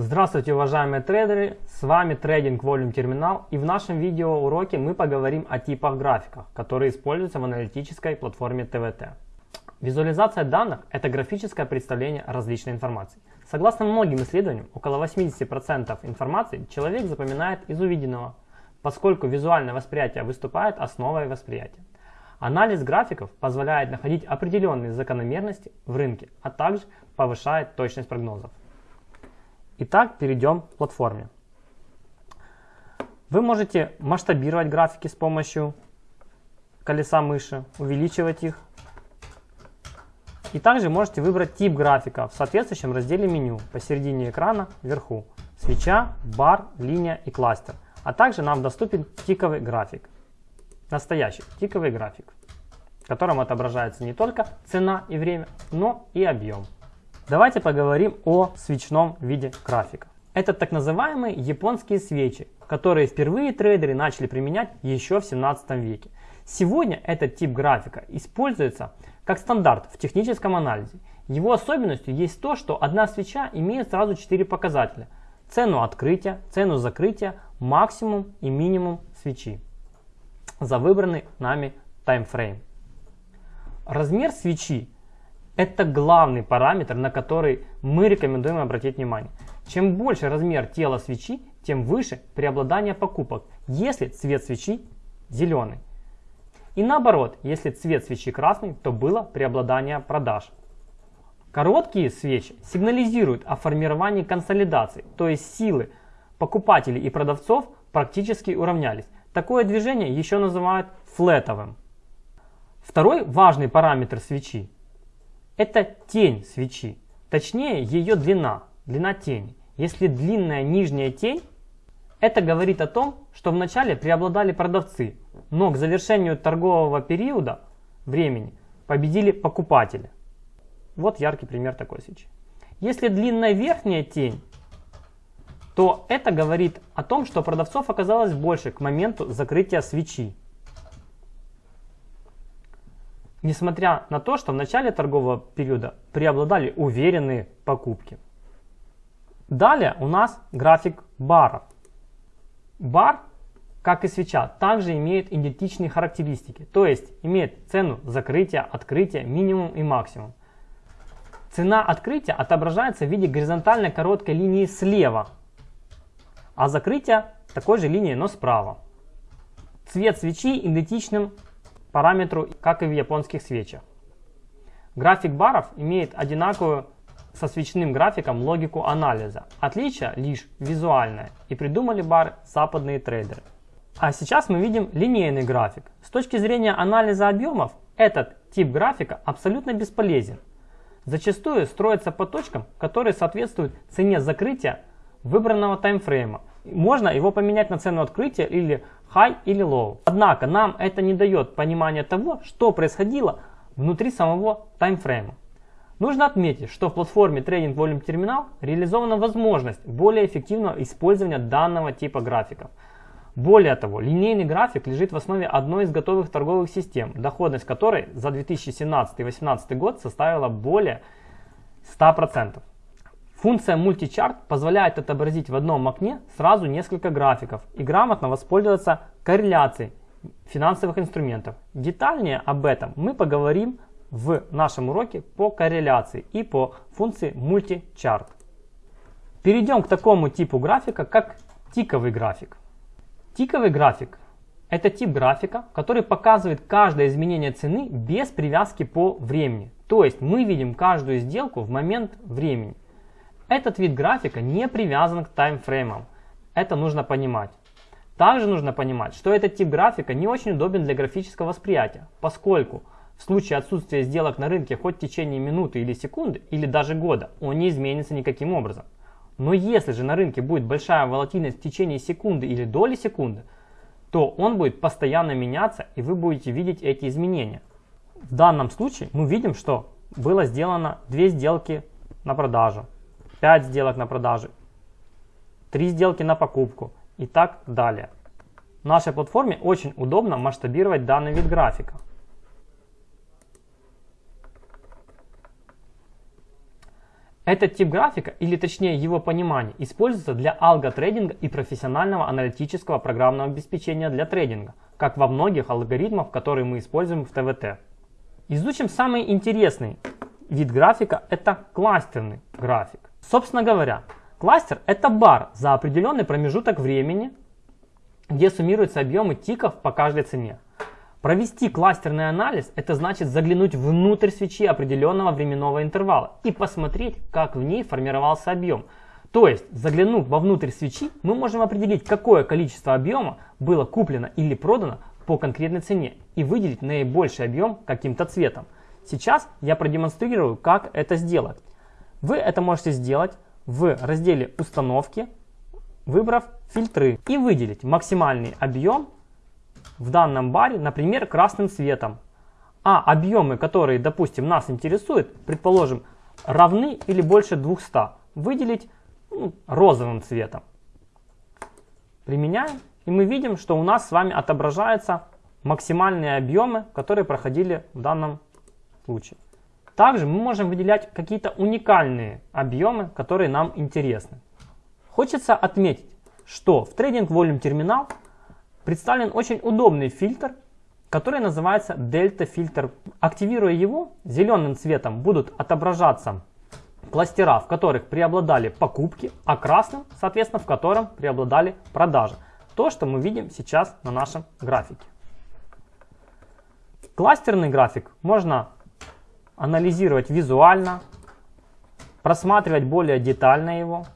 Здравствуйте, уважаемые трейдеры! С вами Trading Volume Terminal и в нашем видеоуроке мы поговорим о типах графиков, которые используются в аналитической платформе TVT. Визуализация данных – это графическое представление различной информации. Согласно многим исследованиям, около 80% информации человек запоминает из увиденного, поскольку визуальное восприятие выступает основой восприятия. Анализ графиков позволяет находить определенные закономерности в рынке, а также повышает точность прогнозов. Итак, перейдем к платформе. Вы можете масштабировать графики с помощью колеса мыши, увеличивать их. И также можете выбрать тип графика в соответствующем разделе меню посередине экрана вверху. Свеча, бар, линия и кластер. А также нам доступен тиковый график. Настоящий тиковый график, в котором отображается не только цена и время, но и объем. Давайте поговорим о свечном виде графика. Это так называемые японские свечи, которые впервые трейдеры начали применять еще в 17 веке. Сегодня этот тип графика используется как стандарт в техническом анализе. Его особенностью есть то, что одна свеча имеет сразу 4 показателя. Цену открытия, цену закрытия, максимум и минимум свечи за выбранный нами таймфрейм. Размер свечи это главный параметр, на который мы рекомендуем обратить внимание. Чем больше размер тела свечи, тем выше преобладание покупок, если цвет свечи зеленый. И наоборот, если цвет свечи красный, то было преобладание продаж. Короткие свечи сигнализируют о формировании консолидации, то есть силы покупателей и продавцов практически уравнялись. Такое движение еще называют флетовым. Второй важный параметр свечи это тень свечи, точнее ее длина, длина тени. Если длинная нижняя тень, это говорит о том, что вначале преобладали продавцы, но к завершению торгового периода времени победили покупатели. Вот яркий пример такой свечи. Если длинная верхняя тень, то это говорит о том, что продавцов оказалось больше к моменту закрытия свечи. Несмотря на то, что в начале торгового периода преобладали уверенные покупки. Далее у нас график баров. Бар, как и свеча, также имеет идентичные характеристики, то есть имеет цену закрытия, открытия, минимум и максимум. Цена открытия отображается в виде горизонтальной короткой линии слева, а закрытие такой же линии, но справа. Цвет свечи идентичным параметру, как и в японских свечах. График баров имеет одинаковую со свечным графиком логику анализа. Отличие лишь визуальное и придумали бар западные трейдеры. А сейчас мы видим линейный график. С точки зрения анализа объемов, этот тип графика абсолютно бесполезен. Зачастую строится по точкам, которые соответствуют цене закрытия выбранного таймфрейма. Можно его поменять на цену открытия или high или low. Однако нам это не дает понимания того, что происходило внутри самого таймфрейма. Нужно отметить, что в платформе Trading Volume Terminal реализована возможность более эффективного использования данного типа графиков. Более того, линейный график лежит в основе одной из готовых торговых систем, доходность которой за 2017-2018 год составила более 100%. Функция Multichart позволяет отобразить в одном окне сразу несколько графиков и грамотно воспользоваться корреляцией финансовых инструментов. Детальнее об этом мы поговорим в нашем уроке по корреляции и по функции Multichart. Перейдем к такому типу графика, как тиковый график. Тиковый график – это тип графика, который показывает каждое изменение цены без привязки по времени. То есть мы видим каждую сделку в момент времени. Этот вид графика не привязан к таймфреймам. Это нужно понимать. Также нужно понимать, что этот тип графика не очень удобен для графического восприятия, поскольку в случае отсутствия сделок на рынке хоть в течение минуты или секунды, или даже года, он не изменится никаким образом. Но если же на рынке будет большая волатильность в течение секунды или доли секунды, то он будет постоянно меняться и вы будете видеть эти изменения. В данном случае мы видим, что было сделано две сделки на продажу, 5 сделок на продажу, 3 сделки на покупку и так далее. В нашей платформе очень удобно масштабировать данный вид графика. Этот тип графика, или точнее его понимание, используется для алготрейдинга и профессионального аналитического программного обеспечения для трейдинга, как во многих алгоритмах, которые мы используем в ТВТ. Изучим самый интересный вид графика, это кластерный график. Собственно говоря, кластер это бар за определенный промежуток времени, где суммируются объемы тиков по каждой цене. Провести кластерный анализ – это значит заглянуть внутрь свечи определенного временного интервала и посмотреть, как в ней формировался объем. То есть, заглянув вовнутрь свечи, мы можем определить, какое количество объема было куплено или продано по конкретной цене и выделить наибольший объем каким-то цветом. Сейчас я продемонстрирую, как это сделать. Вы это можете сделать в разделе «Установки», выбрав «Фильтры» и выделить максимальный объем в данном баре, например, красным цветом. А объемы, которые, допустим, нас интересуют, предположим, равны или больше 200, выделить ну, розовым цветом. Применяем, и мы видим, что у нас с вами отображаются максимальные объемы, которые проходили в данном случае. Также мы можем выделять какие-то уникальные объемы, которые нам интересны. Хочется отметить, что в Trading Volume Terminal представлен очень удобный фильтр, который называется Delta фильтр. Активируя его, зеленым цветом будут отображаться кластера, в которых преобладали покупки, а красным, соответственно, в котором преобладали продажи. То, что мы видим сейчас на нашем графике. Кластерный график можно анализировать визуально, просматривать более детально его.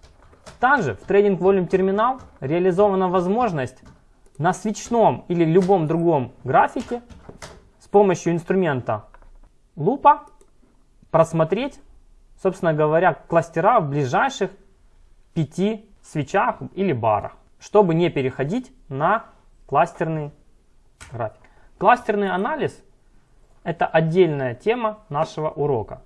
Также в Trading Volume Terminal реализована возможность на свечном или любом другом графике с помощью инструмента лупа просмотреть, собственно говоря, кластера в ближайших пяти свечах или барах, чтобы не переходить на кластерный график. Кластерный анализ – это отдельная тема нашего урока.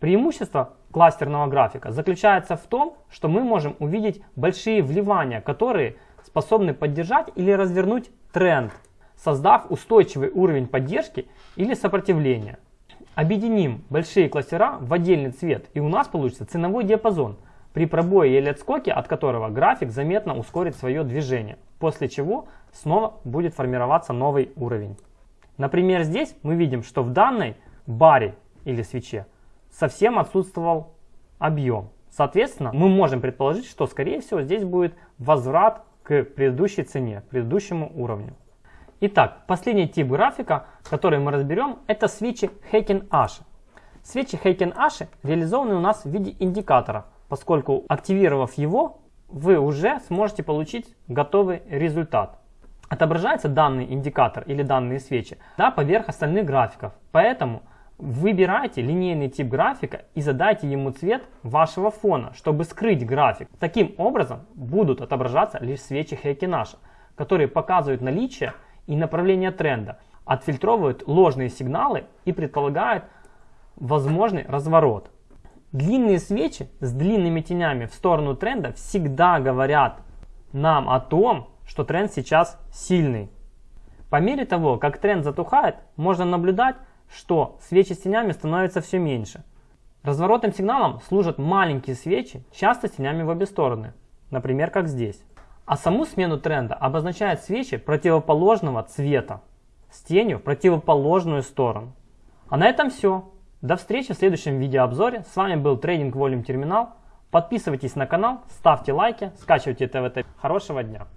Преимущество кластерного графика заключается в том, что мы можем увидеть большие вливания, которые способны поддержать или развернуть тренд, создав устойчивый уровень поддержки или сопротивления. Объединим большие кластера в отдельный цвет и у нас получится ценовой диапазон, при пробое или отскоке от которого график заметно ускорит свое движение, после чего снова будет формироваться новый уровень. Например, здесь мы видим, что в данной баре или свече совсем отсутствовал объем. Соответственно, мы можем предположить, что скорее всего здесь будет возврат к предыдущей цене, предыдущему уровню. Итак, последний тип графика, который мы разберем, это свечи Heiken Ash. Свечи Heiken Ash реализованы у нас в виде индикатора, поскольку активировав его, вы уже сможете получить готовый результат. Отображается данный индикатор или данные свечи да, поверх остальных графиков. Поэтому Выбирайте линейный тип графика и задайте ему цвет вашего фона, чтобы скрыть график. Таким образом будут отображаться лишь свечи Хейкинаша, которые показывают наличие и направление тренда, отфильтровывают ложные сигналы и предполагают возможный разворот. Длинные свечи с длинными тенями в сторону тренда всегда говорят нам о том, что тренд сейчас сильный. По мере того, как тренд затухает, можно наблюдать, что свечи с тенями становятся все меньше. Разворотным сигналом служат маленькие свечи, часто с тенями в обе стороны, например, как здесь. А саму смену тренда обозначают свечи противоположного цвета с тенью в противоположную сторону. А на этом все. До встречи в следующем видеообзоре. С вами был Trading Volume Terminal. Подписывайтесь на канал, ставьте лайки, скачивайте ТВТ. Хорошего дня!